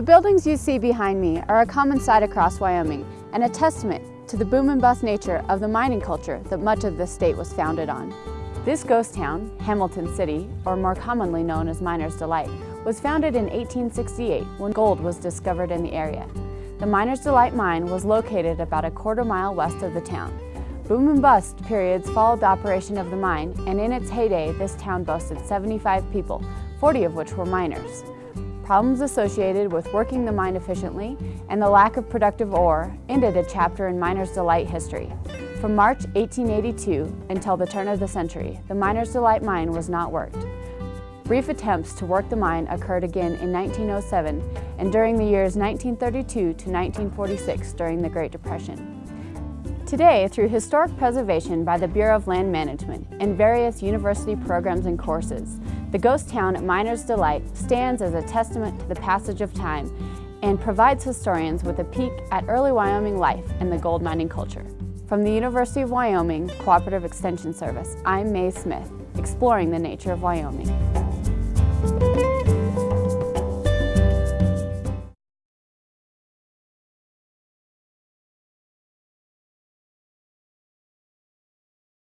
The buildings you see behind me are a common sight across Wyoming and a testament to the boom and bust nature of the mining culture that much of this state was founded on. This ghost town, Hamilton City, or more commonly known as Miner's Delight, was founded in 1868 when gold was discovered in the area. The Miner's Delight mine was located about a quarter mile west of the town. Boom and bust periods followed the operation of the mine, and in its heyday, this town boasted 75 people, 40 of which were miners. Problems associated with working the mine efficiently and the lack of productive ore ended a chapter in Miner's Delight history. From March 1882 until the turn of the century, the Miner's Delight mine was not worked. Brief attempts to work the mine occurred again in 1907 and during the years 1932 to 1946 during the Great Depression. Today, through historic preservation by the Bureau of Land Management and various university programs and courses, the ghost town at Miner's Delight stands as a testament to the passage of time and provides historians with a peek at early Wyoming life and the gold mining culture. From the University of Wyoming Cooperative Extension Service, I'm Mae Smith, exploring the nature of Wyoming.